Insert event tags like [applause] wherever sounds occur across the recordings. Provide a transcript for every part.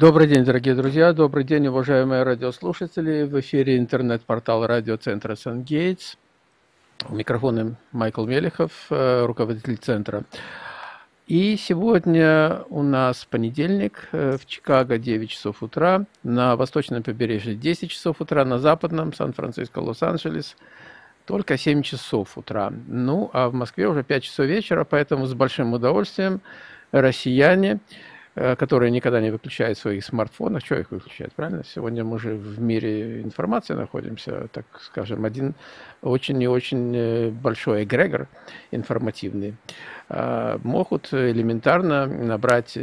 Добрый день, дорогие друзья, добрый день, уважаемые радиослушатели. В эфире интернет-портал радиоцентра «Сан-Гейтс». У микрофона Майкл Мелехов, э, руководитель центра. И сегодня у нас понедельник, э, в Чикаго 9 часов утра, на восточном побережье 10 часов утра, на западном Сан-Франциско, Лос-Анджелес только 7 часов утра. Ну, а в Москве уже 5 часов вечера, поэтому с большим удовольствием россияне которые никогда не выключают своих смартфонов. Что их выключают, правильно? Сегодня мы же в мире информации находимся, так скажем, один очень и очень э, большой эгрегор информативный. Э, могут элементарно набрать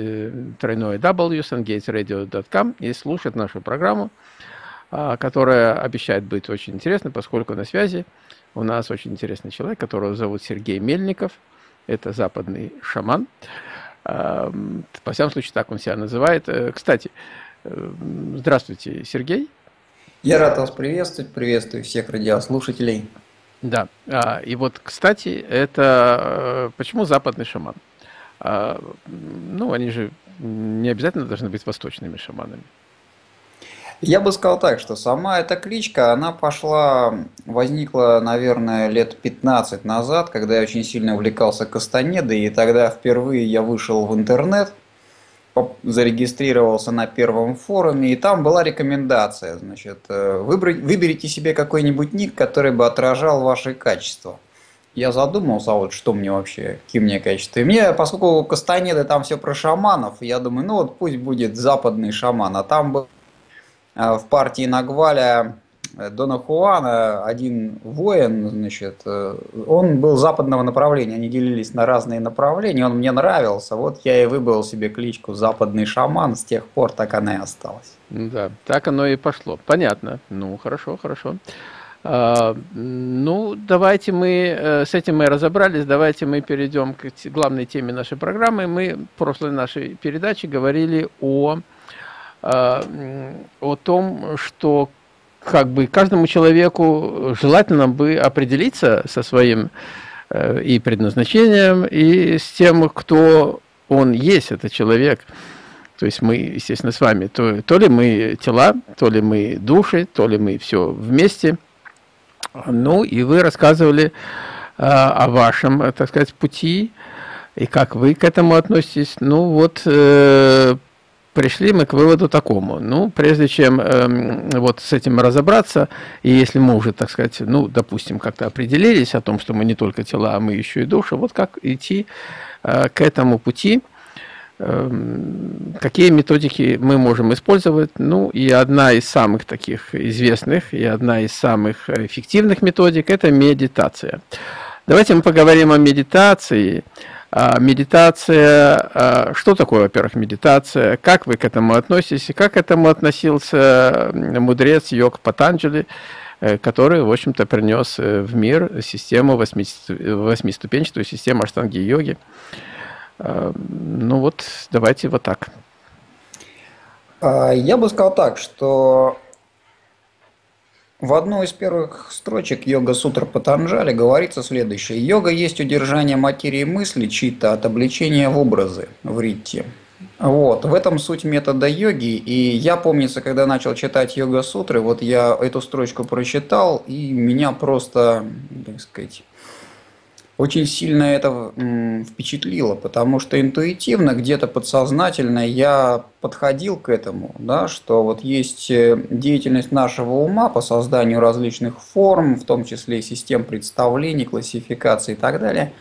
тройное W, sungatesradio.com и слушать нашу программу, которая обещает быть очень интересной, поскольку на связи у нас очень интересный человек, которого зовут Сергей Мельников. Это западный шаман. По всяком случае, так он себя называет. Э, кстати, э, здравствуйте, Сергей. Я рад вас приветствовать, приветствую всех радиослушателей. Да, а, и вот, кстати, это э, почему западный шаман? А, ну, они же не обязательно должны быть восточными шаманами. Я бы сказал так, что сама эта кличка, она пошла, возникла, наверное, лет 15 назад, когда я очень сильно увлекался Кастанедой, и тогда впервые я вышел в интернет, зарегистрировался на первом форуме, и там была рекомендация, значит, э, выберите себе какой-нибудь ник, который бы отражал ваши качества. Я задумался, а вот что мне вообще, какие мне качества. И мне, поскольку Кастанеды там все про шаманов, я думаю, ну вот пусть будет западный шаман, а там был в партии Нагваля э, Дона Хуана один воин, значит, э, он был западного направления, они делились на разные направления, он мне нравился, вот я и выбрал себе кличку «Западный шаман», с тех пор так она и осталась. Да, так оно и пошло, понятно, ну хорошо, хорошо. А, ну, давайте мы, э, с этим мы разобрались, давайте мы перейдем к главной теме нашей программы. Мы в прошлой нашей передаче говорили о о том, что как бы каждому человеку желательно бы определиться со своим э, и предназначением, и с тем, кто он есть, это человек. То есть мы, естественно, с вами, то, то ли мы тела, то ли мы души, то ли мы все вместе. Ну, и вы рассказывали э, о вашем, так сказать, пути, и как вы к этому относитесь. Ну, вот э, пришли мы к выводу такому. Ну, прежде чем э, вот с этим разобраться, и если мы уже, так сказать, ну, допустим, как-то определились о том, что мы не только тела, а мы еще и души, вот как идти э, к этому пути, э, какие методики мы можем использовать. Ну, и одна из самых таких известных, и одна из самых эффективных методик – это медитация. Давайте мы поговорим о медитации – а, медитация, а, что такое, во-первых, медитация, как вы к этому относитесь, как к этому относился мудрец Йог Патанджали, э, который, в общем-то, принес э, в мир систему, восьмиступенчатую систему аштанги-йоги. А, ну вот, давайте вот так. Я бы сказал так, что в одной из первых строчек Йога Сутра Патанджали говорится следующее. Йога есть удержание материи мысли чита от обличения в образы в ритте. Вот, в этом суть метода йоги, и я, помнится, когда начал читать йога-сутры, вот я эту строчку прочитал, и меня просто, так сказать, очень сильно это впечатлило, потому что интуитивно, где-то подсознательно я подходил к этому, да, что вот есть э, деятельность нашего ума по созданию различных форм, в том числе систем представлений, классификации и так далее,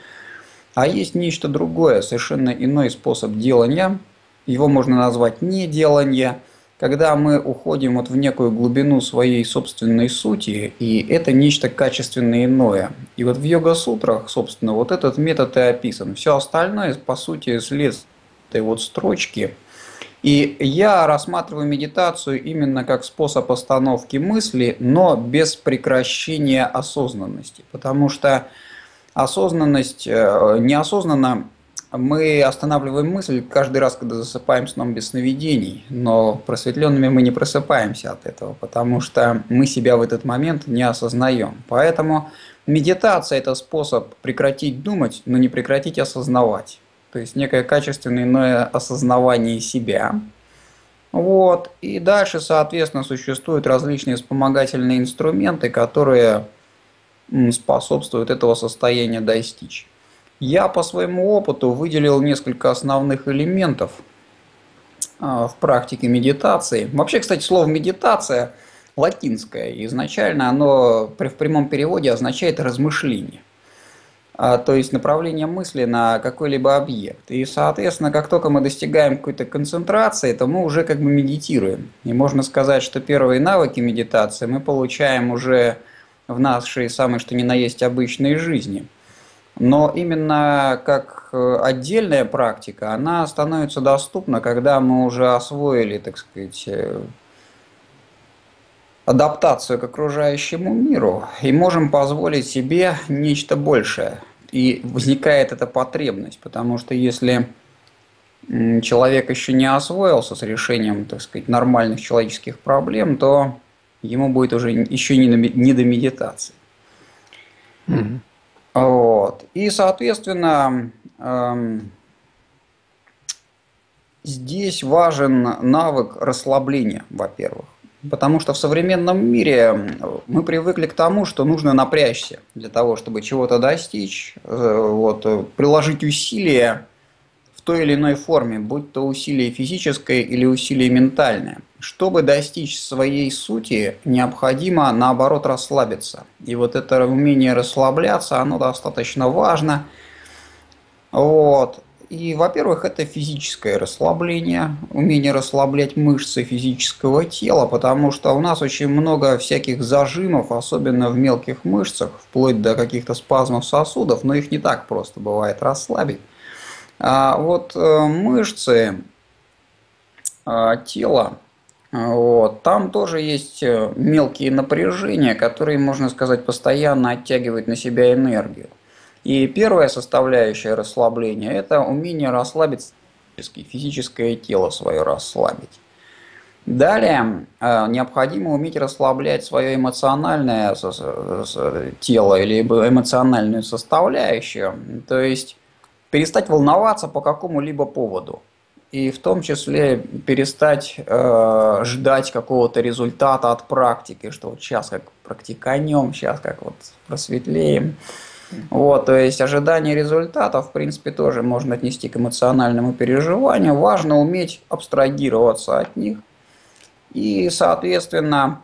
а есть нечто другое, совершенно иной способ делания, его можно назвать неделание – когда мы уходим вот в некую глубину своей собственной сути, и это нечто качественно иное. И вот в йога-сутрах, собственно, вот этот метод и описан. Все остальное, по сути, следствие этой вот строчки. И я рассматриваю медитацию именно как способ остановки мысли, но без прекращения осознанности. Потому что осознанность э, неосознанно мы останавливаем мысль каждый раз, когда засыпаем сном без сновидений, но просветленными мы не просыпаемся от этого, потому что мы себя в этот момент не осознаем. Поэтому медитация – это способ прекратить думать, но не прекратить осознавать. То есть некое качественное иное осознавание себя. Вот. И дальше, соответственно, существуют различные вспомогательные инструменты, которые способствуют этого состояния достичь. Я по своему опыту выделил несколько основных элементов а, в практике медитации. Вообще, кстати, слово медитация латинское. Изначально оно в прямом переводе означает размышление. А, то есть направление мысли на какой-либо объект. И, соответственно, как только мы достигаем какой-то концентрации, то мы уже как бы медитируем. И можно сказать, что первые навыки медитации мы получаем уже в нашей самой что ни на есть обычной жизни. Но именно как э, отдельная практика, она становится доступна, когда мы уже освоили, так сказать, э, адаптацию к окружающему миру и можем позволить себе нечто большее. И возникает эта потребность, потому что если человек еще не освоился с решением, так сказать, нормальных человеческих проблем, то ему будет уже еще не, до медитации. Mm-hmm. Вот. И, соответственно, эм, здесь важен навык расслабления, во-первых. Потому что в современном мире мы привыкли к тому, что нужно напрячься для того, чтобы чего-то достичь, э, вот, э, приложить усилия в той или иной форме, будь то усилие физическое или усилие ментальное. Чтобы достичь своей сути, необходимо наоборот расслабиться. И вот это умение расслабляться, оно достаточно важно. Вот. И, во-первых, это физическое расслабление, умение расслаблять мышцы физического тела, потому что у нас очень много всяких зажимов, особенно в мелких мышцах, вплоть до каких-то спазмов сосудов, но их не так просто бывает расслабить. А вот э, мышцы а, тела, вот, там тоже есть э, мелкие напряжения, которые, можно сказать, постоянно оттягивают на себя энергию. И первая составляющая расслабления – это умение расслабить физическое тело свое расслабить. Далее э, необходимо уметь расслаблять свое эмоциональное тело или эмоциональную составляющую, то есть перестать волноваться по какому-либо поводу. И в том числе перестать э, ждать какого-то результата от практики, что вот сейчас как практиканем, сейчас как вот просветлеем. Вот, то есть ожидание результатов, в принципе, тоже можно отнести к эмоциональному переживанию. Важно уметь абстрагироваться от них и, соответственно,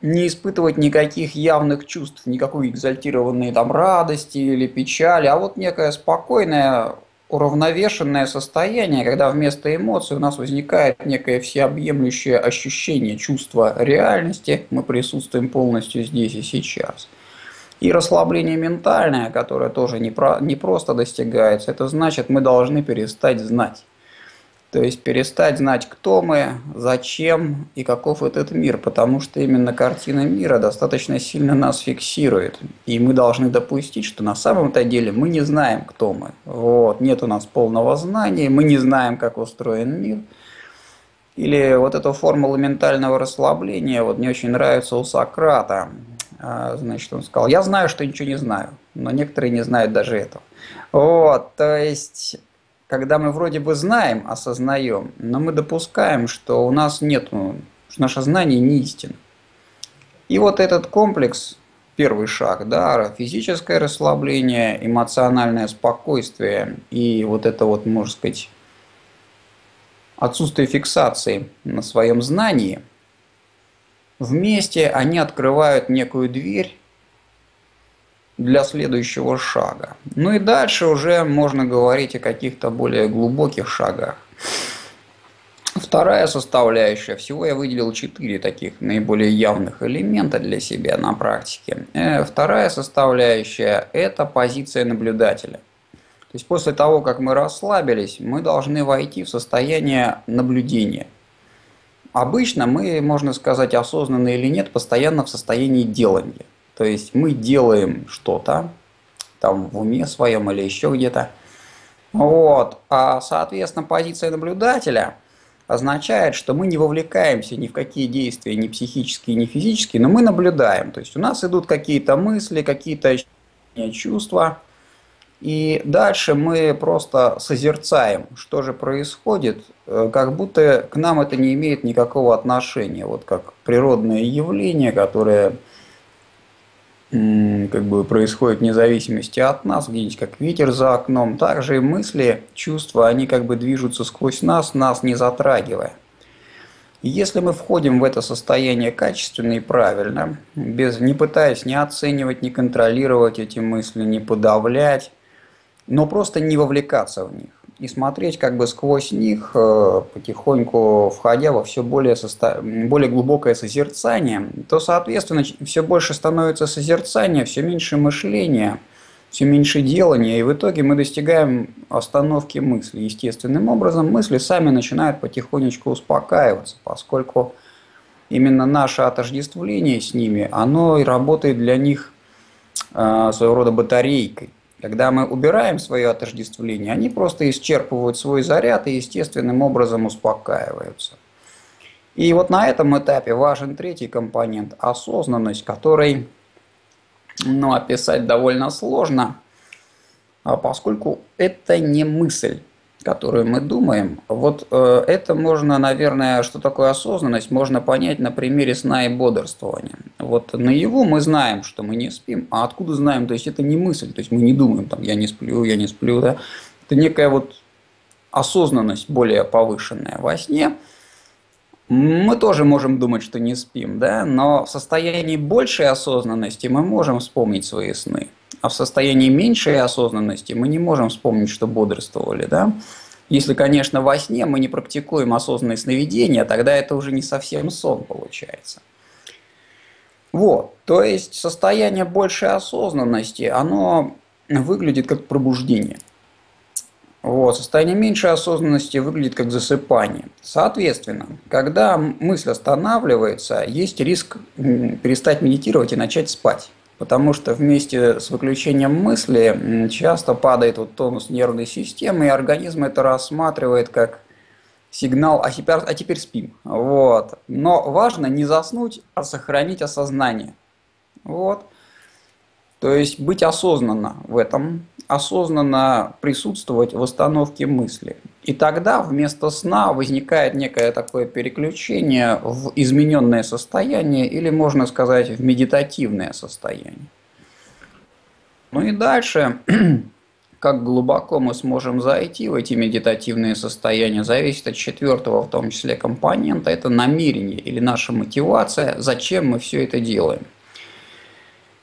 не испытывать никаких явных чувств, никакой экзальтированной там радости или печали, а вот некое спокойное, уравновешенное состояние, когда вместо эмоций у нас возникает некое всеобъемлющее ощущение, чувство реальности, мы присутствуем полностью здесь и сейчас – и расслабление ментальное, которое тоже не, про, не просто достигается, это значит, мы должны перестать знать. То есть перестать знать, кто мы, зачем и каков этот мир, потому что именно картина мира достаточно сильно нас фиксирует. И мы должны допустить, что на самом-то деле мы не знаем, кто мы. Вот. Нет у нас полного знания, мы не знаем, как устроен мир. Или вот эта формула ментального расслабления вот мне очень нравится у Сократа. А, значит, он сказал, я знаю, что ничего не знаю, но некоторые не знают даже этого. Вот, то есть, когда мы вроде бы знаем, осознаем, но мы допускаем, что у нас нет, что наше знание не истина. И вот этот комплекс, первый шаг, да, физическое расслабление, эмоциональное спокойствие и вот это вот, можно сказать, отсутствие фиксации на своем знании – Вместе они открывают некую дверь для следующего шага. Ну и дальше уже можно говорить о каких-то более глубоких шагах. Вторая составляющая, всего я выделил четыре таких наиболее явных элемента для себя на практике. Э, вторая составляющая – это позиция наблюдателя. То есть после того, как мы расслабились, мы должны войти в состояние наблюдения – Обычно мы, можно сказать, осознанно или нет, постоянно в состоянии делания. То есть мы делаем что-то, там в уме своем или еще где-то. Вот. А, соответственно, позиция наблюдателя означает, что мы не вовлекаемся ни в какие действия, ни психические, ни физические, но мы наблюдаем. То есть у нас идут какие-то мысли, какие-то чувства, И дальше мы просто созерцаем, что же происходит, э, как будто к нам это не имеет никакого отношения. Вот как природное явление, которое как бы происходит вне зависимости от нас, где-нибудь как ветер за окном. Также и мысли, чувства, они как бы движутся сквозь нас, нас не затрагивая. Если мы входим в это состояние качественно и правильно, без, не пытаясь не оценивать, не контролировать эти мысли, не подавлять, но просто не вовлекаться в них и смотреть как бы сквозь них, э, потихоньку входя во все более, состо... более глубокое созерцание, то, соответственно, все больше становится созерцание, все меньше мышления, все меньше делания, и в итоге мы достигаем остановки мысли. Естественным образом мысли сами начинают потихонечку успокаиваться, поскольку именно наше отождествление с ними, оно и работает для них э, своего рода батарейкой. Когда мы убираем свое отождествление, они просто исчерпывают свой заряд и естественным образом успокаиваются. И вот на этом этапе важен третий компонент – осознанность, который ну, описать довольно сложно, а поскольку это не мысль которую мы думаем, вот э, это можно, наверное, что такое осознанность, можно понять на примере сна и бодрствования. Вот наяву мы знаем, что мы не спим, а откуда знаем, то есть это не мысль, то есть мы не думаем, там, я не сплю, я не сплю, да, это некая вот осознанность более повышенная во сне. Мы тоже можем думать, что не спим, да, но в состоянии большей осознанности мы можем вспомнить свои сны. А в состоянии меньшей осознанности мы не можем вспомнить, что бодрствовали. Да? Если, конечно, во сне мы не практикуем осознанное сновидение, тогда это уже не совсем сон получается. Вот, то есть состояние большей осознанности, оно выглядит как пробуждение. Вот, состояние меньшей осознанности выглядит как засыпание. Соответственно, когда мысль останавливается, есть риск перестать медитировать и начать спать. Потому что вместе с выключением мысли часто падает вот тонус нервной системы, и организм это рассматривает как сигнал «а теперь, а теперь спим». Вот. Но важно не заснуть, а сохранить осознание. Вот. То есть быть осознанно в этом, осознанно присутствовать в остановке мысли. И тогда вместо сна возникает некое такое переключение в измененное состояние или, можно сказать, в медитативное состояние. Ну и дальше, [clears throat] как глубоко мы сможем зайти в эти медитативные состояния, зависит от четвертого, в том числе, компонента, это намерение или наша мотивация, зачем мы все это делаем.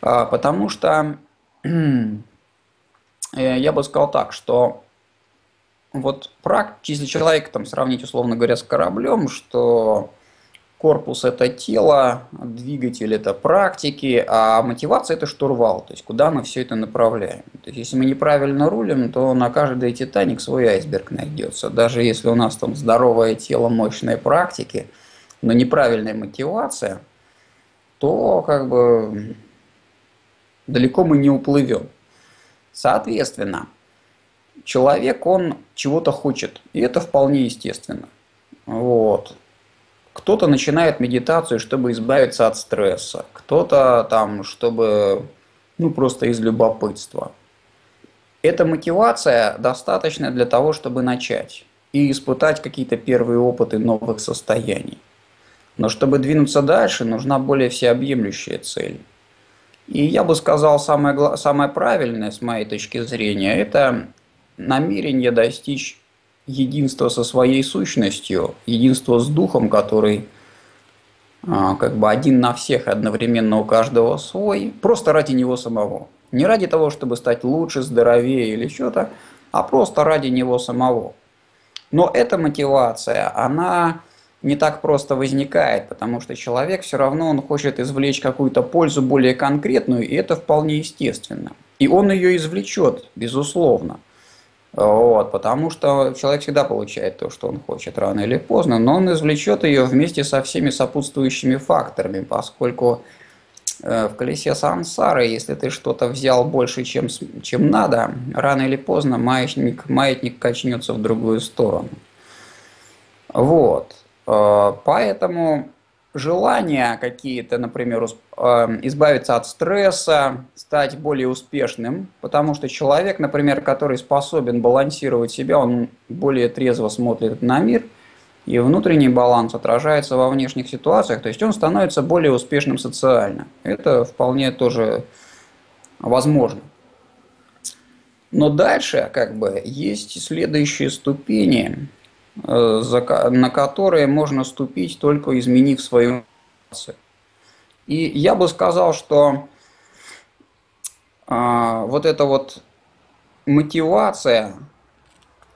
А, потому что [clears throat] э, я бы сказал так, что вот если человек там сравнить, условно говоря, с кораблем, что корпус это тело, двигатель это практики, а мотивация это штурвал, то есть куда мы все это направляем. То есть если мы неправильно рулим, то на каждый Титаник свой айсберг найдется. Даже если у нас там здоровое тело, мощные практики, но неправильная мотивация, то как бы далеко мы не уплывем. Соответственно, человек, он чего-то хочет, и это вполне естественно. Вот. Кто-то начинает медитацию, чтобы избавиться от стресса, кто-то там, чтобы, ну, просто из любопытства. Эта мотивация достаточна для того, чтобы начать и испытать какие-то первые опыты новых состояний. Но чтобы двинуться дальше, нужна более всеобъемлющая цель. И я бы сказал, самое, самое правильное, с моей точки зрения, это намерение достичь единства со своей сущностью, единства с духом, который а, как бы один на всех, одновременно у каждого свой, просто ради него самого. Не ради того, чтобы стать лучше, здоровее или что-то, а просто ради него самого. Но эта мотивация, она не так просто возникает, потому что человек все равно он хочет извлечь какую-то пользу более конкретную, и это вполне естественно. И он ее извлечет, безусловно. Вот, потому что человек всегда получает то, что он хочет, рано или поздно, но он извлечет ее вместе со всеми сопутствующими факторами, поскольку э, в колесе сансары, если ты что-то взял больше, чем, чем надо, рано или поздно маятник, маятник качнется в другую сторону. Вот. Э, поэтому желания какие-то, например, э, избавиться от стресса, стать более успешным, потому что человек, например, который способен балансировать себя, он более трезво смотрит на мир, и внутренний баланс отражается во внешних ситуациях, то есть он становится более успешным социально. Это вполне тоже возможно. Но дальше как бы есть следующие ступени, на которые можно ступить только изменив свою мотивацию. И я бы сказал, что а, вот эта вот мотивация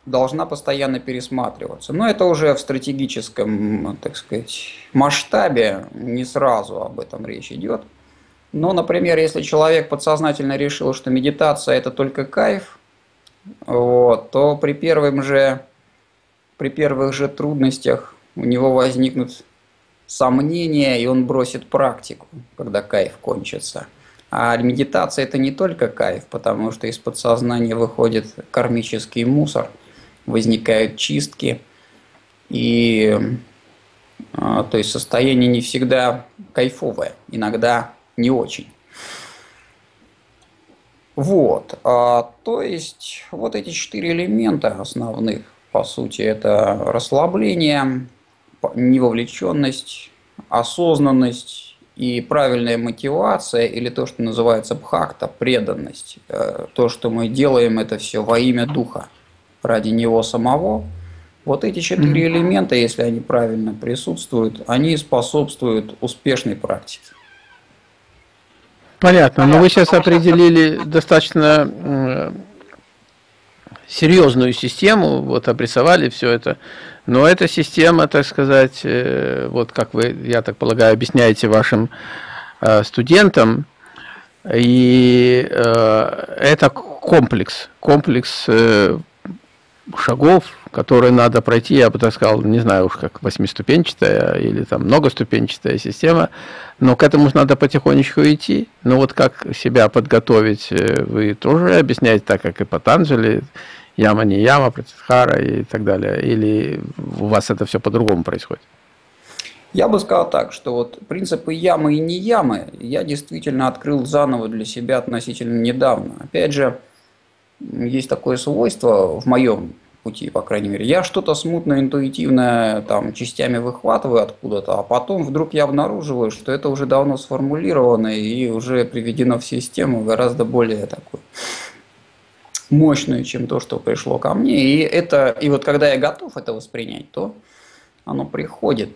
должна постоянно пересматриваться. Но это уже в стратегическом, так сказать, масштабе, не сразу об этом речь идет. Но, например, если человек подсознательно решил, что медитация это только кайф, вот, то при первым же, при первых же трудностях у него возникнут сомнения, и он бросит практику, когда кайф кончится. А медитация это не только кайф, потому что из подсознания выходит кармический мусор, возникают чистки, и а, то есть состояние не всегда кайфовое, иногда не очень. Вот, а, то есть вот эти четыре элемента основных, по сути, это расслабление, невовлеченность, осознанность и правильная мотивация, или то, что называется бхакта, преданность. Э, то, что мы делаем это все во имя Духа, ради Него самого. Вот эти четыре элемента, если они правильно присутствуют, они способствуют успешной практике. Понятно, но вы сейчас определили достаточно серьезную систему, вот обрисовали все это, но эта система, так сказать, э, вот как вы, я так полагаю, объясняете вашим э, студентам, и э, это комплекс, комплекс шагов, которые надо пройти, я бы так сказал, не знаю уж как восьмиступенчатая или там многоступенчатая система, но к этому надо потихонечку идти. Но вот как себя подготовить, вы тоже объясняете так, как и Патанджали, яма не яма, Пратидхара и так далее, или у вас это все по-другому происходит? Я бы сказал так, что вот принципы ямы и не ямы я действительно открыл заново для себя относительно недавно. Опять же, есть такое свойство в моем пути, по крайней мере. Я что-то смутно, интуитивно там частями выхватываю откуда-то, а потом вдруг я обнаруживаю, что это уже давно сформулировано и уже приведено в систему гораздо более такой мощную, чем то, что пришло ко мне. И, это, и вот когда я готов это воспринять, то оно приходит.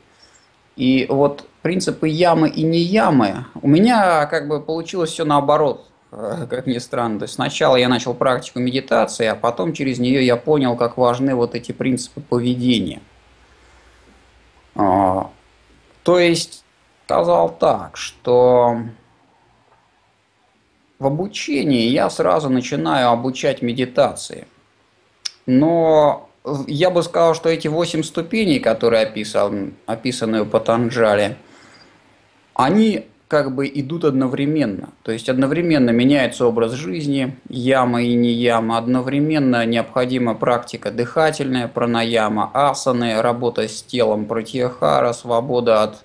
И вот принципы ямы и не ямы, у меня как бы получилось все наоборот. Э, как ни странно. То есть сначала я начал практику медитации, а потом через нее я понял, как важны вот эти принципы поведения. А, то есть сказал так, что в обучении я сразу начинаю обучать медитации. Но я бы сказал, что эти восемь ступеней, которые описан, описаны у Патанджали, они как бы идут одновременно. То есть одновременно меняется образ жизни, яма и не яма, одновременно необходима практика дыхательная, пранаяма, асаны, работа с телом, пратьяхара, свобода от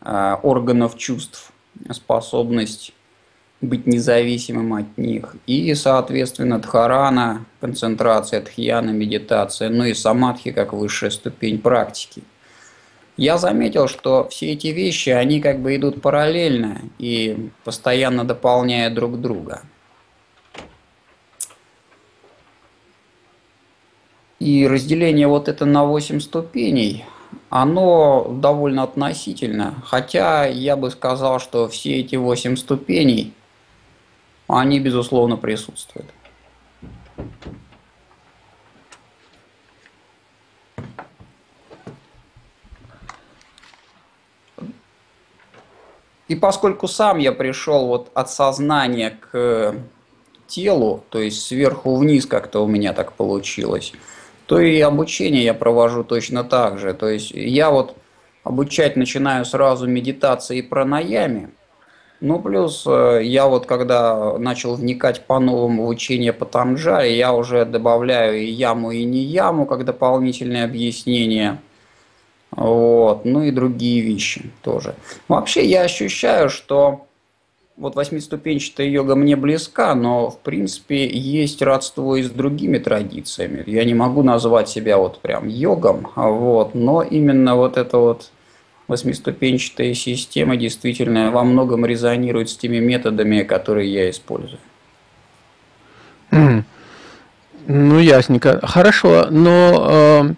э, органов чувств, способность быть независимым от них. И, соответственно, дхарана, концентрация, дхьяна, медитация, ну и самадхи как высшая ступень практики – я заметил, что все эти вещи, они как бы идут параллельно и постоянно дополняя друг друга. И разделение вот это на 8 ступеней, оно довольно относительно. Хотя я бы сказал, что все эти 8 ступеней, они безусловно присутствуют. И поскольку сам я пришел вот от сознания к телу, то есть сверху вниз как-то у меня так получилось, то и обучение я провожу точно так же. То есть я вот обучать начинаю сразу медитации и пранаями, ну, плюс э, я вот когда начал вникать по-новому в учение по Танджаре, я уже добавляю и яму, и не яму, как дополнительное объяснение – Вот, ну и другие вещи тоже. Вообще я ощущаю, что вот восьмиступенчатая йога мне близка, но в принципе есть родство и с другими традициями. Я не могу назвать себя вот прям йогом, вот, но именно вот эта вот восьмиступенчатая система действительно во многом резонирует с теми методами, которые я использую. Ну, ясненько. Хорошо, но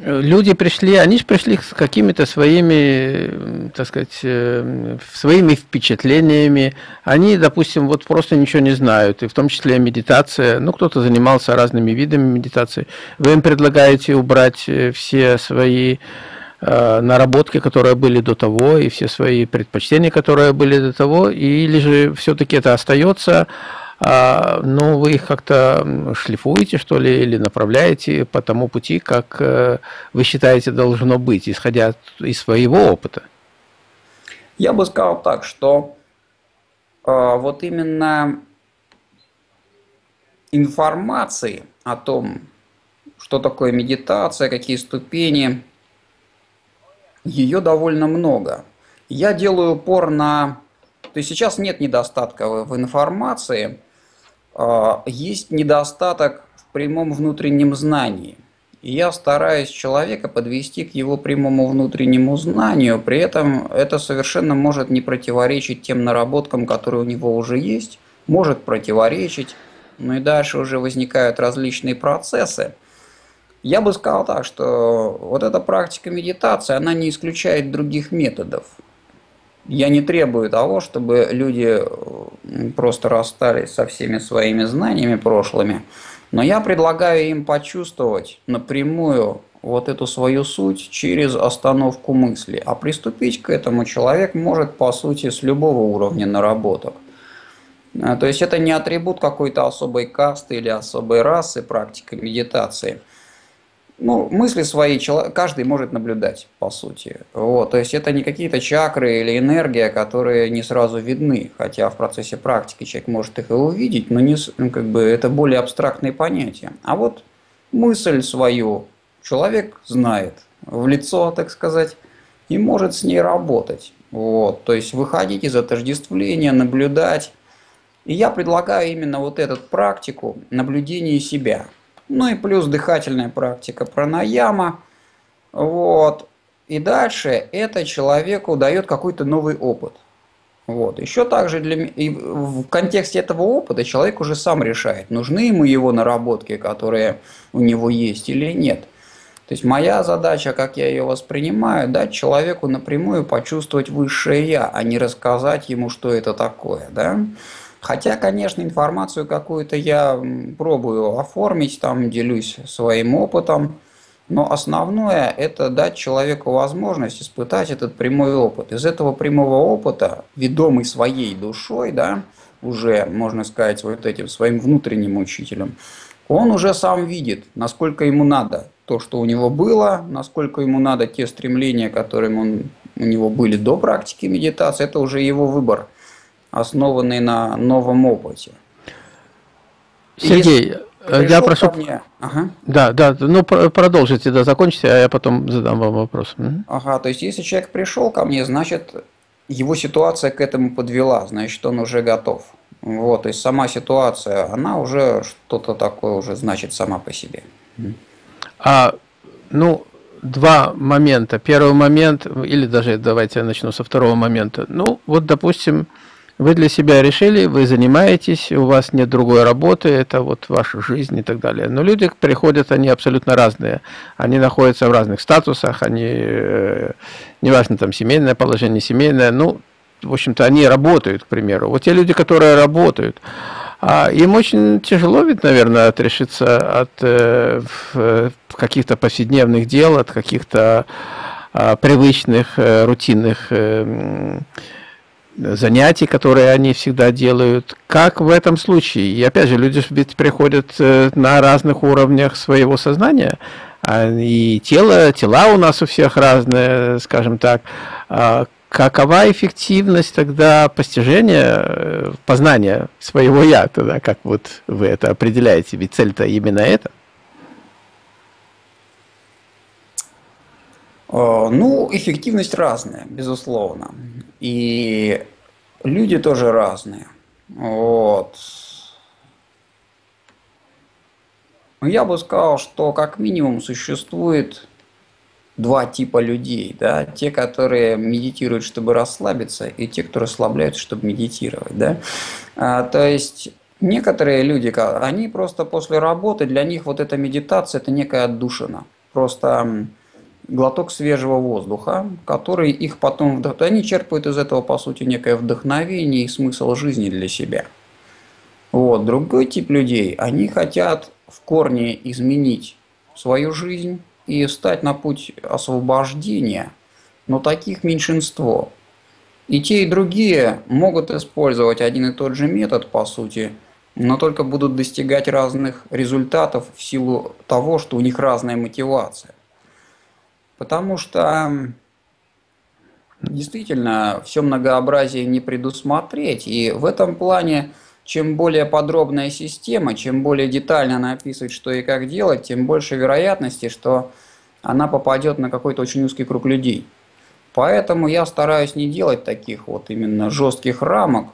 э, люди пришли, они же пришли с какими-то своими, так сказать, э, своими впечатлениями. Они, допустим, вот просто ничего не знают, и в том числе медитация. Ну, кто-то занимался разными видами медитации. Вы им предлагаете убрать э, все свои э, наработки, которые были до того, и все свои предпочтения, которые были до того, или же все-таки это остается, а, но вы их как-то шлифуете, что ли, или направляете по тому пути, как э, вы считаете должно быть, исходя из своего опыта? Я бы сказал так, что э, вот именно информации о том, что такое медитация, какие ступени, ее довольно много. Я делаю упор на... То есть сейчас нет недостатка в информации, а, есть недостаток в прямом внутреннем знании. И я стараюсь человека подвести к его прямому внутреннему знанию, при этом это совершенно может не противоречить тем наработкам, которые у него уже есть, может противоречить, ну и дальше уже возникают различные процессы. Я бы сказал так, что вот эта практика медитации, она не исключает других методов. Я не требую того, чтобы люди просто расстались со всеми своими знаниями прошлыми, но я предлагаю им почувствовать напрямую вот эту свою суть через остановку мысли. А приступить к этому человек может, по сути, с любого уровня наработок. А, то есть это не атрибут какой-то особой касты или особой расы практика медитации – ну, мысли свои каждый может наблюдать, по сути. Вот, то есть это не какие-то чакры или энергия, которые не сразу видны, хотя в процессе практики человек может их и увидеть, но не, ну, как бы это более абстрактные понятия. А вот мысль свою человек знает в лицо, так сказать, и может с ней работать. Вот, то есть выходить из отождествления, наблюдать. И я предлагаю именно вот эту практику наблюдения себя – ну и плюс дыхательная практика пранаяма. Вот. И дальше это человеку дает какой-то новый опыт. Вот. Еще также для, и в контексте этого опыта человек уже сам решает, нужны ему его наработки, которые у него есть или нет. То есть моя задача, как я ее воспринимаю, дать человеку напрямую почувствовать высшее я, а не рассказать ему, что это такое. Да? Хотя, конечно, информацию какую-то я пробую оформить, там делюсь своим опытом, но основное – это дать человеку возможность испытать этот прямой опыт. Из этого прямого опыта, ведомый своей душой, да, уже, можно сказать, вот этим своим внутренним учителем, он уже сам видит, насколько ему надо то, что у него было, насколько ему надо те стремления, которые он, у него были до практики медитации, это уже его выбор – основанный на новом опыте. Сергей, э, я прошу... Мне... Ага. Да, да, ну продолжите, да, закончите, а я потом задам вам вопрос. Ага, то есть если человек пришел ко мне, значит его ситуация к этому подвела, значит он уже готов. Вот, то есть сама ситуация, она уже что-то такое уже значит сама по себе. А, ну, два момента. Первый момент, или даже давайте я начну со второго момента. Ну, вот, допустим, вы для себя решили, вы занимаетесь, у вас нет другой работы, это вот ваша жизнь и так далее. Но люди приходят, они абсолютно разные. Они находятся в разных статусах, они, э, неважно, там, семейное положение, семейное, ну, в общем-то, они работают, к примеру. Вот те люди, которые работают, а им очень тяжело ведь, наверное, отрешиться от э, каких-то повседневных дел, от каких-то э, привычных, э, рутинных э, занятий, которые они всегда делают. Как в этом случае? И опять же, люди ведь приходят э, на разных уровнях своего сознания, а, и тело, тела у нас у всех разные, скажем так. А какова эффективность тогда постижения, э, познания своего «я» тогда, как вот вы это определяете? Ведь цель-то именно это. Ну, эффективность разная, безусловно. И люди тоже разные. Вот. Я бы сказал, что как минимум существует два типа людей. Да? Те, которые медитируют, чтобы расслабиться, и те, кто расслабляются, чтобы медитировать. Да? А, то есть некоторые люди, они просто после работы, для них вот эта медитация – это некая отдушина. Просто глоток свежего воздуха, который их потом... Они черпают из этого, по сути, некое вдохновение и смысл жизни для себя. Вот. Другой тип людей, они хотят в корне изменить свою жизнь и встать на путь освобождения, но таких меньшинство. И те, и другие могут использовать один и тот же метод, по сути, но только будут достигать разных результатов в силу того, что у них разная мотивация. Потому что действительно все многообразие не предусмотреть. И в этом плане, чем более подробная система, чем более детально она описывает, что и как делать, тем больше вероятности, что она попадет на какой-то очень узкий круг людей. Поэтому я стараюсь не делать таких вот именно жестких рамок,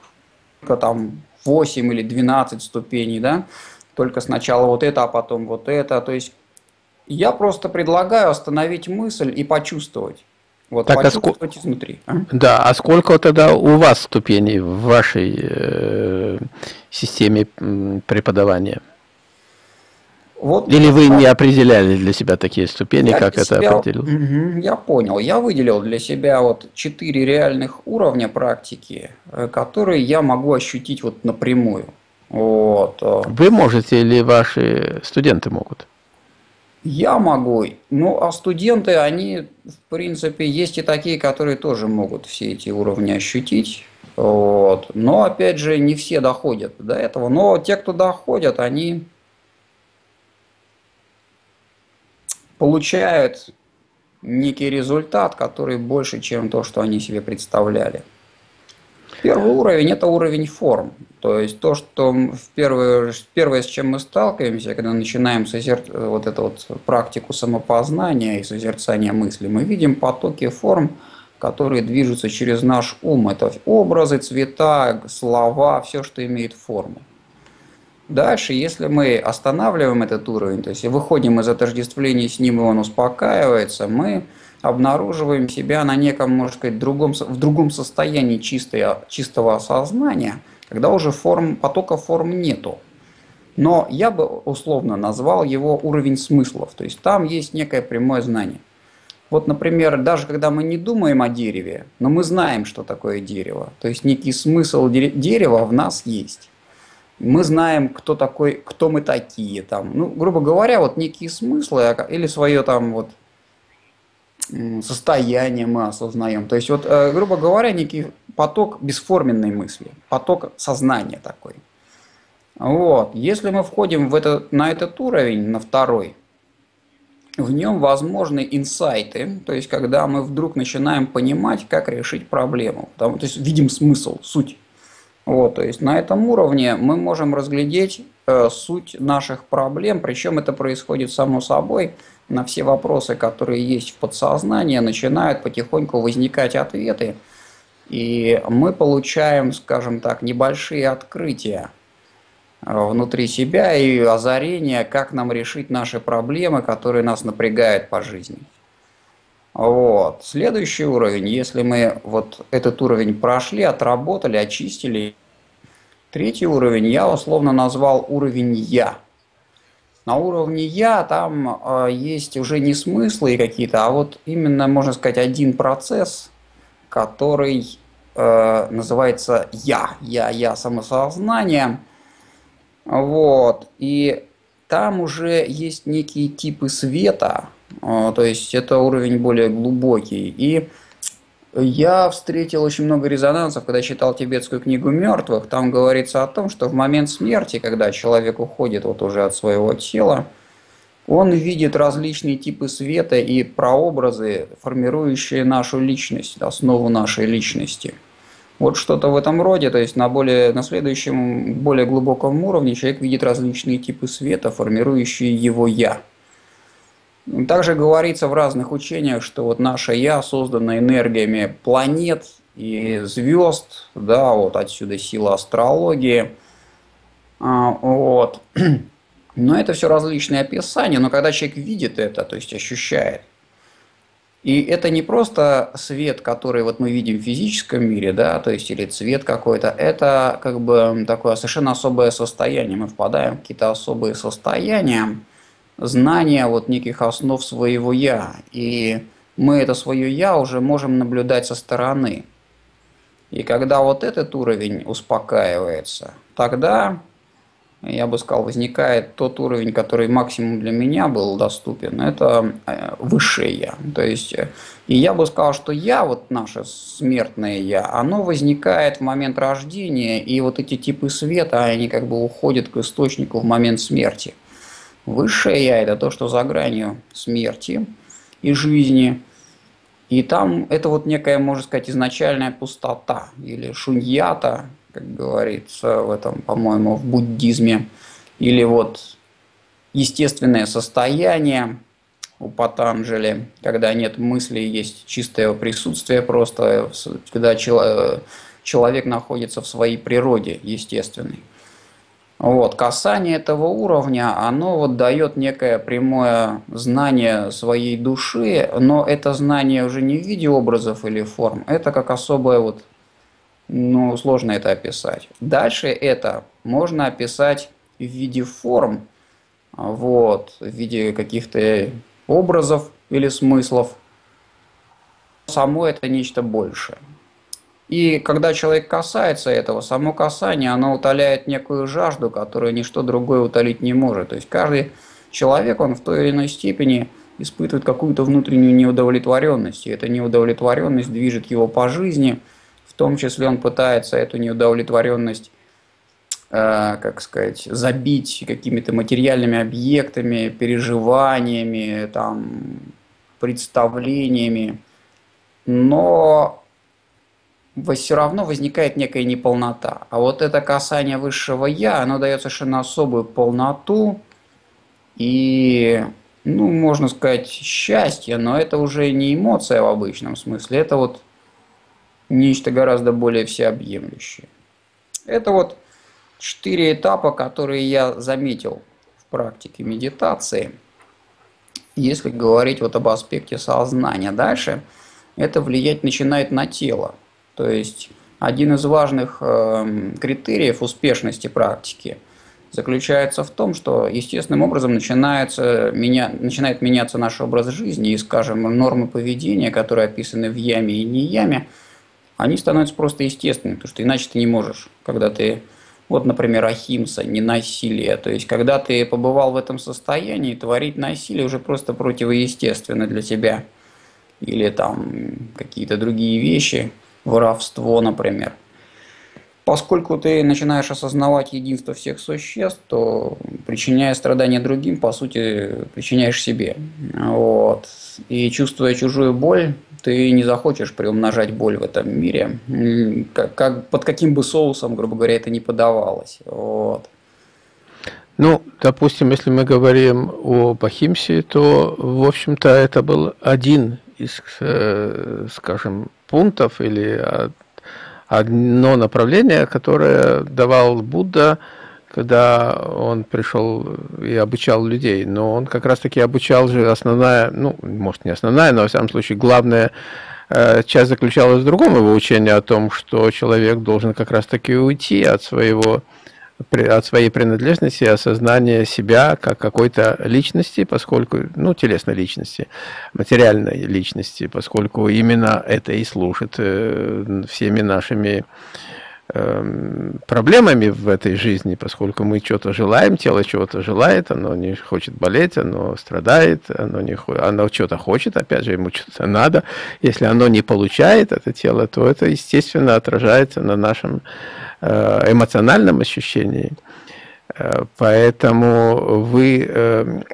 там 8 или 12 ступеней, да, только сначала вот это, а потом вот это. То есть я просто предлагаю остановить мысль и почувствовать. Вот, так, почувствовать а ск... изнутри. А? Да, а сколько тогда у вас ступеней в вашей э, системе преподавания? Вот, Или вы не определяли для себя такие ступени, я как это себя, определил? Я понял. Я выделил для себя вот четыре реальных уровня практики, э, которые я могу ощутить вот напрямую. Вот. Э. Вы можете или ваши студенты могут? Я могу. Ну, а студенты, они, в принципе, есть и такие, которые тоже могут все эти уровни ощутить. Вот. Но, опять же, не все доходят до этого. Но те, кто доходят, они получают некий результат, который больше, чем то, что они себе представляли. Первый уровень – это уровень форм. То есть то, что в первое, первое, с чем мы сталкиваемся, когда начинаем созер... вот эту вот практику самопознания и созерцания мысли, мы видим потоки форм, которые движутся через наш ум. Это образы, цвета, слова, все, что имеет форму. Дальше, если мы останавливаем этот уровень, то есть выходим из отождествления с ним, и он успокаивается, мы обнаруживаем себя на неком, можно сказать, другом, в другом состоянии чистой, чистого осознания, когда уже форм, потока форм нету. Но я бы условно назвал его уровень смыслов, то есть там есть некое прямое знание. Вот, например, даже когда мы не думаем о дереве, но мы знаем, что такое дерево, то есть некий смысл дерева в нас есть. Мы знаем, кто такой, кто мы такие, там, ну, грубо говоря, вот некие смыслы а, или свое там вот состояние мы осознаем. То есть, вот, э, грубо говоря, некий поток бесформенной мысли, поток сознания такой. Вот. Если мы входим в это, на этот уровень, на второй, в нем возможны инсайты, то есть когда мы вдруг начинаем понимать, как решить проблему, там, то есть видим смысл, суть. Вот, то есть на этом уровне мы можем разглядеть э, суть наших проблем, причем это происходит само собой – на все вопросы, которые есть в подсознании, начинают потихоньку возникать ответы, и мы получаем, скажем так, небольшие открытия э, внутри себя и озарения, как нам решить наши проблемы, которые нас напрягают по жизни. Вот. Следующий уровень, если мы вот этот уровень прошли, отработали, очистили, третий уровень я условно назвал уровень «я». На уровне «я» там э, есть уже не смыслы какие-то, а вот именно, можно сказать, один процесс, который э, называется «я», «я», «я», самосознание. Вот. И там уже есть некие типы света, э, то есть это уровень более глубокий. И я встретил очень много резонансов, когда читал тибетскую книгу мертвых. Там говорится о том, что в момент смерти, когда человек уходит вот уже от своего тела, он видит различные типы света и прообразы, формирующие нашу личность, основу нашей личности. Вот что-то в этом роде, то есть на, более, на следующем, более глубоком уровне человек видит различные типы света, формирующие его «я». Также говорится в разных учениях, что вот наше «я» создано энергиями планет и звезд, да, вот отсюда сила астрологии. А, вот. [clears throat] Но это все различные описания, но когда человек видит это, то есть ощущает, и это не просто свет, который вот мы видим в физическом мире, да, то есть или цвет какой-то, это как бы такое совершенно особое состояние. Мы впадаем в какие-то особые состояния, знания вот неких основ своего «я». И мы это свое «я» уже можем наблюдать со стороны. И когда вот этот уровень успокаивается, тогда я бы сказал, возникает тот уровень, который максимум для меня был доступен, это э, высшее я. То есть, э, и я бы сказал, что я, вот наше смертное я, оно возникает в момент рождения, и вот эти типы света, они как бы уходят к источнику в момент смерти. Высшее я – это то, что за гранью смерти и жизни. И там это вот некая, можно сказать, изначальная пустота или шуньята, как говорится в этом, по-моему, в буддизме, или вот естественное состояние у Патанджали, когда нет мысли, есть чистое присутствие просто, когда человек находится в своей природе естественной. Вот, касание этого уровня, оно вот дает некое прямое знание своей души, но это знание уже не в виде образов или форм, это как особое вот ну, сложно это описать. Дальше это можно описать в виде форм, вот, в виде каких-то образов или смыслов. Само это нечто большее. И когда человек касается этого, само касание, оно утоляет некую жажду, которую ничто другое утолить не может. То есть каждый человек, он в той или иной степени испытывает какую-то внутреннюю неудовлетворенность. И эта неудовлетворенность движет его по жизни – в том числе он пытается эту неудовлетворенность, э, как сказать, забить какими-то материальными объектами, переживаниями, там, представлениями. Но все равно возникает некая неполнота. А вот это касание высшего «я», оно дает совершенно особую полноту и, ну, можно сказать, счастье, но это уже не эмоция в обычном смысле, это вот нечто гораздо более всеобъемлющее. Это вот четыре этапа, которые я заметил в практике медитации. Если говорить вот об аспекте сознания дальше, это влиять начинает на тело. То есть один из важных э, критериев успешности практики заключается в том, что естественным образом начинается, меня, начинает меняться наш образ жизни и, скажем, нормы поведения, которые описаны в яме и не яме – они становятся просто естественными, потому что иначе ты не можешь, когда ты, вот, например, ахимса, не насилие, то есть, когда ты побывал в этом состоянии, творить насилие уже просто противоестественно для тебя, или там какие-то другие вещи, воровство, например. Поскольку ты начинаешь осознавать единство всех существ, то причиняя страдания другим, по сути, причиняешь себе. Вот. И чувствуя чужую боль, ты не захочешь приумножать боль в этом мире, как, как, под каким бы соусом, грубо говоря, это не подавалось. Вот. Ну, допустим, если мы говорим о Бахимсе, то, в общем-то, это был один из, э, скажем, пунктов или одно направление, которое давал Будда, когда он пришел и обучал людей. Но он как раз-таки обучал же основная, ну, может, не основная, но, во всяком случае, главная э, часть заключалась в другом его учении о том, что человек должен как раз-таки уйти от своего от своей принадлежности, осознания себя как какой-то личности, поскольку, ну, телесной личности, материальной личности, поскольку именно это и служит э, всеми нашими проблемами в этой жизни, поскольку мы что-то желаем, тело чего-то желает, оно не хочет болеть, оно страдает, оно, не, оно что-то хочет, опять же, ему что-то надо. Если оно не получает, это тело, то это, естественно, отражается на нашем э, эмоциональном ощущении. Э, поэтому вы эм,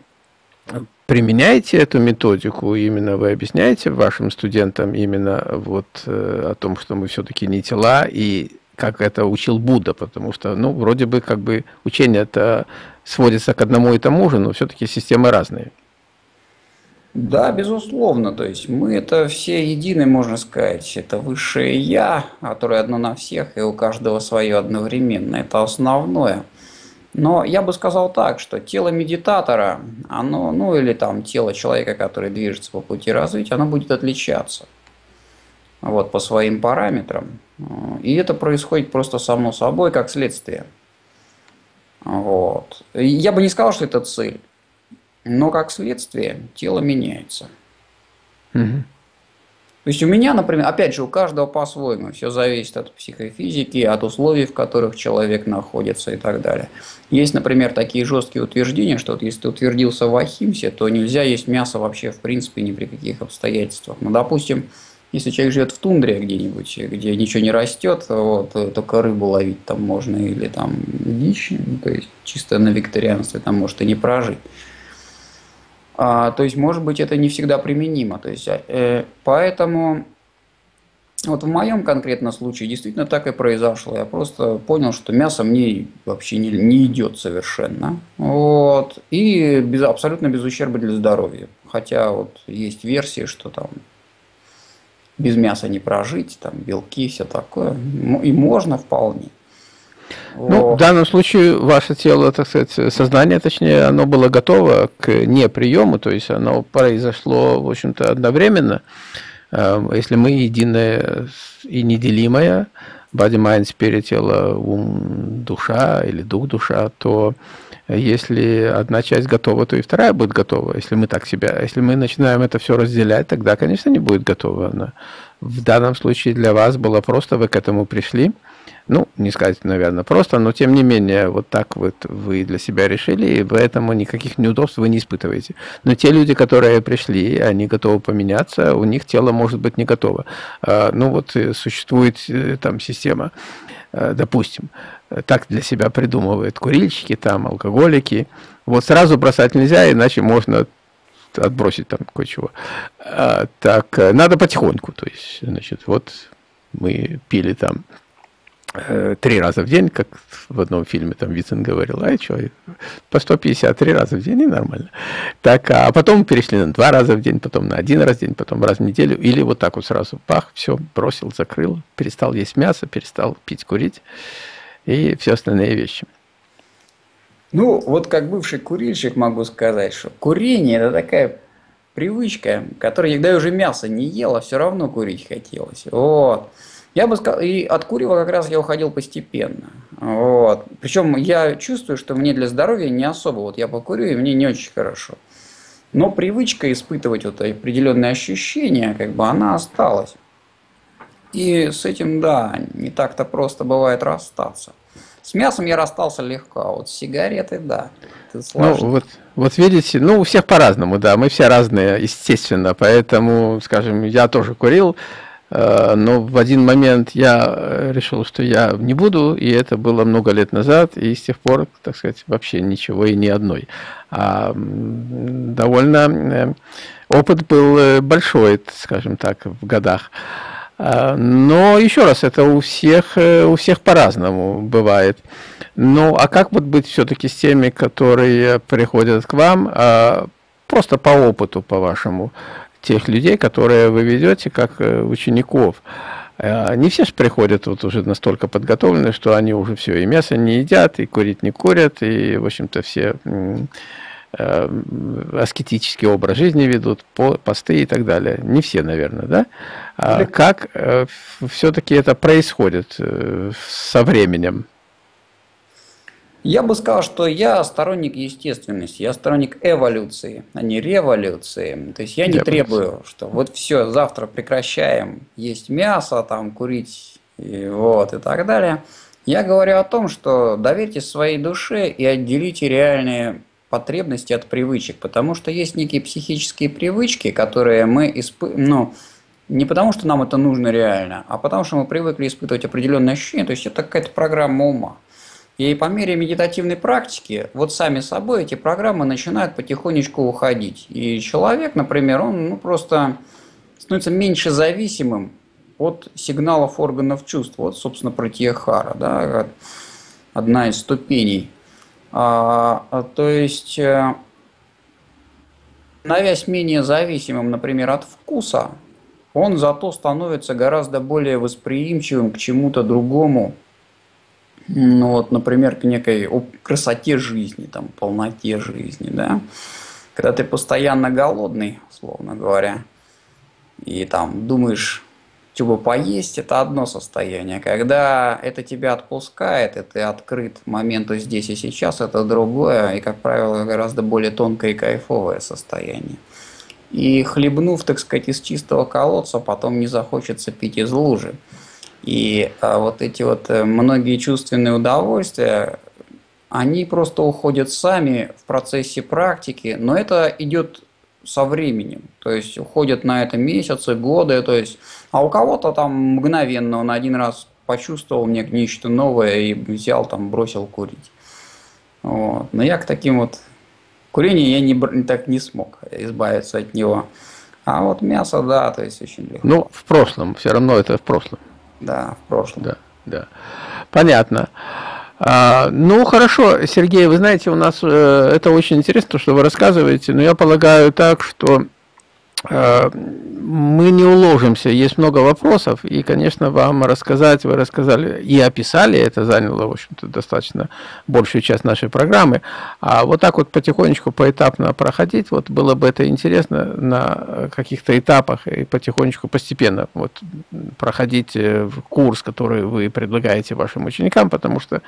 применяете эту методику, именно вы объясняете вашим студентам именно вот э, о том, что мы все-таки не тела, и как это учил Будда, потому что, ну, вроде бы, как бы учение это сводится к одному и тому же, но все-таки системы разные. Да, безусловно. То есть мы это все едины, можно сказать. Это высшее Я, которое одно на всех, и у каждого свое одновременно. Это основное. Но я бы сказал так, что тело медитатора, оно, ну или там тело человека, который движется по пути развития, оно будет отличаться вот, по своим параметрам. И это происходит просто само собой, как следствие. Вот. Я бы не сказал, что это цель. Но как следствие тело меняется. Угу. То есть у меня, например, опять же, у каждого по-своему, все зависит от психофизики, от условий, в которых человек находится и так далее. Есть, например, такие жесткие утверждения, что вот если ты утвердился в Ахимсе, то нельзя есть мясо вообще в принципе ни при каких обстоятельствах. Ну, допустим, если человек живет в тундре где-нибудь, где ничего не растет, вот, только рыбу ловить там можно или там дичь, ну, то есть чисто на викторианстве там может и не прожить. А, то есть, может быть, это не всегда применимо. То есть, э, поэтому вот в моем конкретном случае действительно так и произошло. Я просто понял, что мясо мне вообще не, не идет совершенно. Вот. И без, абсолютно без ущерба для здоровья. Хотя вот есть версии, что там без мяса не прожить, там белки, все такое. И можно вполне. Ну, в данном случае ваше тело, так сказать, сознание, точнее, оно было готово к неприему, то есть оно произошло, в общем-то, одновременно. Эм, если мы единое и неделимое, body, mind, spirit, тело, ум, душа или дух, душа, то если одна часть готова, то и вторая будет готова. Если мы так себя, если мы начинаем это все разделять, тогда, конечно, не будет готова она. В данном случае для вас было просто, вы к этому пришли, ну, не сказать, наверное, просто, но тем не менее, вот так вот вы для себя решили, и поэтому никаких неудобств вы не испытываете. Но те люди, которые пришли, они готовы поменяться, у них тело может быть не готово. А, ну, вот э, существует э, там система, э, допустим, так для себя придумывают курильщики, там, алкоголики. Вот сразу бросать нельзя, иначе можно отбросить там кое-чего. А, так, надо потихоньку, то есть, значит, вот мы пили там три раза в день, как в одном фильме там Вицин говорил, а что, по 150 три раза в день и нормально. Так, а потом перешли на два раза в день, потом на один раз в день, потом раз в неделю, или вот так вот сразу, пах, все, бросил, закрыл, перестал есть мясо, перестал пить, курить и все остальные вещи. Ну, вот как бывший курильщик могу сказать, что курение – это такая привычка, которая, когда я уже мясо не ел, а все равно курить хотелось. Вот. Я бы сказал, и от курева как раз я уходил постепенно. Вот. Причем я чувствую, что мне для здоровья не особо. Вот я покурю, и мне не очень хорошо. Но привычка испытывать вот определенные ощущения, как бы она осталась. И с этим, да, не так-то просто бывает расстаться. С мясом я расстался легко, а вот с сигаретой, да. Ну, вот, вот видите, ну, у всех по-разному, да, мы все разные, естественно, поэтому, скажем, я тоже курил, но в один момент я э, решил, что я не буду, и это было много лет назад, и с тех пор, так сказать, вообще ничего и ни одной. А довольно э, опыт был большой, скажем так, в годах. Но еще раз, это у всех, у всех по-разному бывает. Ну, а как вот быть все-таки с теми, которые приходят к вам, просто по опыту, по-вашему? Тех людей, которые вы ведете как э, учеников. Э, не все же приходят вот уже настолько подготовленные, что они уже все, и мясо не едят, и курить не курят, и, в общем-то, все э, аскетический образ жизни ведут, посты и так далее. Не все, наверное, да? А как все-таки это происходит со временем? Я бы сказал, что я сторонник естественности, я сторонник эволюции, а не революции. То есть я не я требую, что вот все, завтра прекращаем есть мясо, там, курить и, вот, и так далее. Я говорю о том, что доверьте своей душе и отделите реальные потребности от привычек, потому что есть некие психические привычки, которые мы испытываем, ну, не потому что нам это нужно реально, а потому что мы привыкли испытывать определенные ощущения, то есть это какая-то программа ума. И по мере медитативной практики, вот сами собой эти программы начинают потихонечку уходить. И человек, например, он ну, просто становится меньше зависимым от сигналов органов чувств. Вот, собственно, протиехара, да, одна из ступеней. А, а то есть, э, становясь менее зависимым, например, от вкуса, он зато становится гораздо более восприимчивым к чему-то другому. Ну вот, например, к некой красоте жизни, там, полноте жизни, да. Когда ты постоянно голодный, словно говоря, и там думаешь, что бы поесть, это одно состояние. Когда это тебя отпускает, и ты открыт моменту здесь и сейчас, это другое, и, как правило, гораздо более тонкое и кайфовое состояние. И хлебнув, так сказать, из чистого колодца, потом не захочется пить из лужи. И а, вот эти вот э, многие чувственные удовольствия, они просто уходят сами в процессе практики, но это идет со временем. То есть уходят на это месяцы, годы. То есть, а у кого-то там мгновенно он один раз почувствовал мне нечто новое и взял там, бросил курить. Вот. Но я к таким вот Курение я не, так не смог избавиться от него. А вот мясо, да, то есть очень легко. Ну, в прошлом, все равно это в прошлом. Да, в прошлом. Да, да. Понятно. А, ну, хорошо, Сергей, вы знаете, у нас э, это очень интересно, что вы рассказываете, но я полагаю так, что мы не уложимся, есть много вопросов, и, конечно, вам рассказать, вы рассказали и описали, это заняло, в общем-то, достаточно большую часть нашей программы, а вот так вот потихонечку, поэтапно проходить, вот было бы это интересно на каких-то этапах и потихонечку, постепенно вот проходить э, курс, который вы предлагаете вашим ученикам, потому что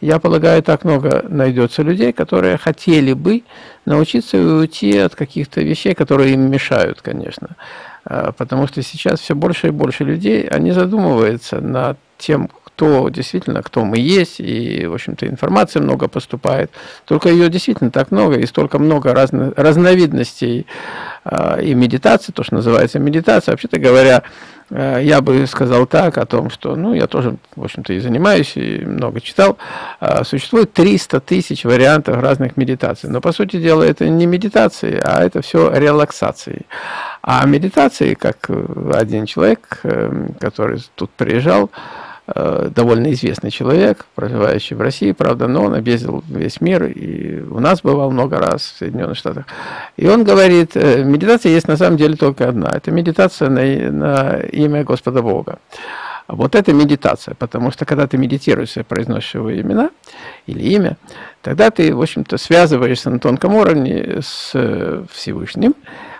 я полагаю, так много найдется людей, которые хотели бы научиться уйти от каких-то вещей, которые им мешают, конечно. А, потому что сейчас все больше и больше людей, они задумываются над тем, кто действительно, кто мы есть, и, в общем-то, информации много поступает. Только ее действительно так много, и столько много разно, разновидностей э, и медитации, то, что называется медитация. Вообще-то говоря, Э, я бы сказал так о том, что, ну, я тоже, в общем-то, и занимаюсь, и много читал. Э, существует 300 тысяч вариантов разных медитаций. Но, по сути дела, это не медитации, а это все релаксации. А медитации, как один человек, э, который тут приезжал, довольно известный человек, проживающий в России, правда, но он объездил весь мир, и у нас бывал много раз в Соединенных Штатах. И он говорит, э, медитация есть на самом деле только одна, это медитация на, на имя Господа Бога. Вот это медитация, потому что когда ты медитируешь произносишь его имена или имя, тогда ты, в общем-то, связываешься на тонком уровне с э, Всевышним,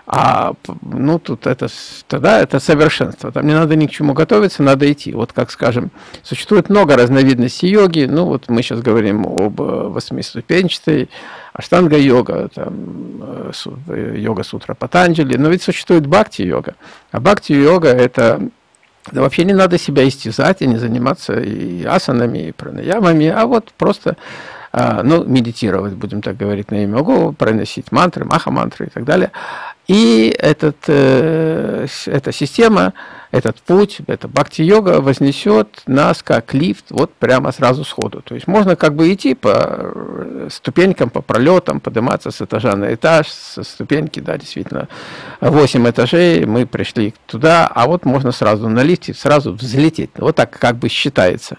а ну тут это тогда это совершенство. Там не надо ни к чему готовиться, надо идти. Вот как скажем, существует много разновидностей йоги. Ну вот мы сейчас говорим об э, восьмиступенчатой, аштанга-йога, там, э, э, йога-сутра Патанджали, но ведь существует бхакти-йога. А бхакти-йога это да вообще не надо себя истязать и не заниматься и асанами, и пранаямами, а вот просто а, ну, медитировать, будем так говорить, на имя Ого, проносить мантры, маха-мантры и так далее. И этот, э, эта система, этот путь, эта бхакти-йога вознесет нас как лифт вот прямо сразу сходу. То есть можно как бы идти по э, ступенькам, по пролетам, подниматься с этажа на этаж, со ступеньки, да, действительно, 8 этажей, мы пришли туда, а вот можно сразу на лифте, сразу взлететь. Вот так как бы считается.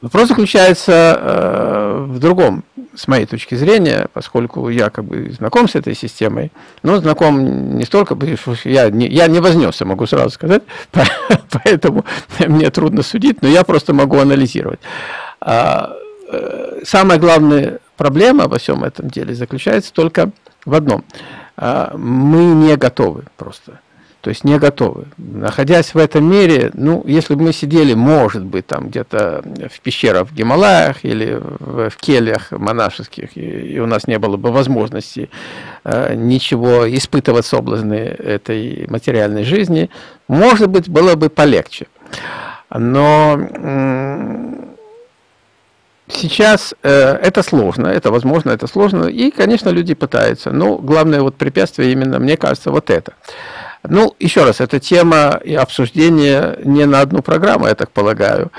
Вопрос заключается э, в другом, с моей точки зрения, поскольку я как бы знаком с этой системой, но знаком не столько, потому что я не, я не вознесся, могу сразу сказать, [laughs] поэтому мне трудно судить, но я просто могу анализировать. А, э, самая главная проблема во всем этом деле заключается только в одном. А, мы не готовы просто то есть не готовы. Находясь в этом мире, ну, если бы мы сидели, может быть, там где-то в пещерах в Гималаях или в, в кельях монашеских, и, и у нас не было бы возможности э, ничего испытывать соблазны этой материальной жизни, может быть, было бы полегче. Но сейчас э, это сложно, это возможно, это сложно, и, конечно, люди пытаются. Но главное вот препятствие именно, мне кажется, вот это – ну, еще раз, эта тема и обсуждение не на одну программу, я так полагаю.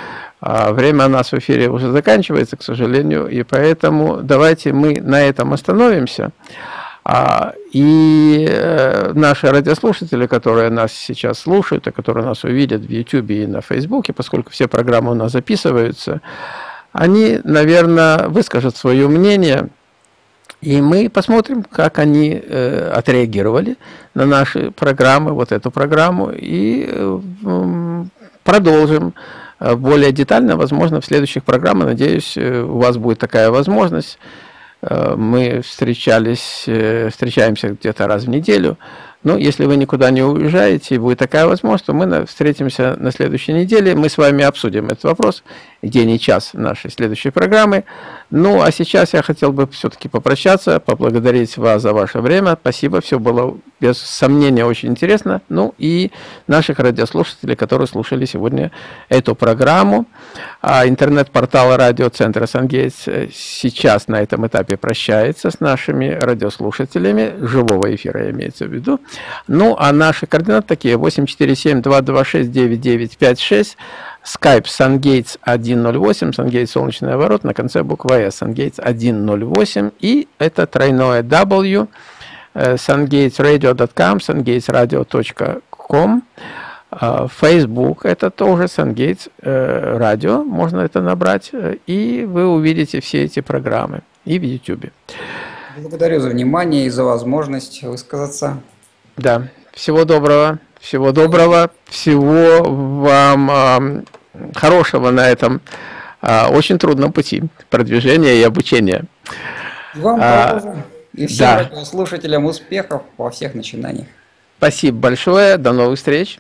А время у нас в эфире уже заканчивается, к сожалению, и поэтому давайте мы на этом остановимся. А, и э, наши радиослушатели, которые нас сейчас слушают, и которые нас увидят в YouTube и на Facebook, поскольку все программы у нас записываются, они, наверное, выскажут свое мнение И мы посмотрим, как они э, отреагировали на наши программы, вот эту программу, и э, продолжим э, более детально, возможно, в следующих программах. Надеюсь, э, у вас будет такая возможность. Э, мы встречались, встречаемся где-то раз в неделю. Ну, если вы никуда не уезжаете, и будет такая возможность, то мы встретимся на следующей неделе. Мы с вами обсудим этот вопрос, день и час нашей следующей программы. Ну, а сейчас я хотел бы все-таки попрощаться, поблагодарить вас за ваше время. Спасибо, все было без сомнения очень интересно. Ну, и наших радиослушателей, которые слушали сегодня эту программу. А интернет-портал радиоцентра «Сангейтс» сейчас на этом этапе прощается с нашими радиослушателями. Живого эфира имеется в виду. Ну, а наши координаты такие. 847-226-9956, Skype SunGates 108, SunGates солнечный оборот, на конце буква S, SunGates 108, и это тройное W, э, sungatesradio.com, sungatesradio.com, э, Facebook, это тоже SunGates э, можно это набрать, и вы увидите все эти программы, и в YouTube. Благодарю за внимание и за возможность высказаться. Да, всего доброго, всего доброго, всего вам э, хорошего на этом э, очень трудном пути продвижения и обучения. Вам а, тоже. И всем да. слушателям успехов во всех начинаниях. Спасибо большое, до новых встреч.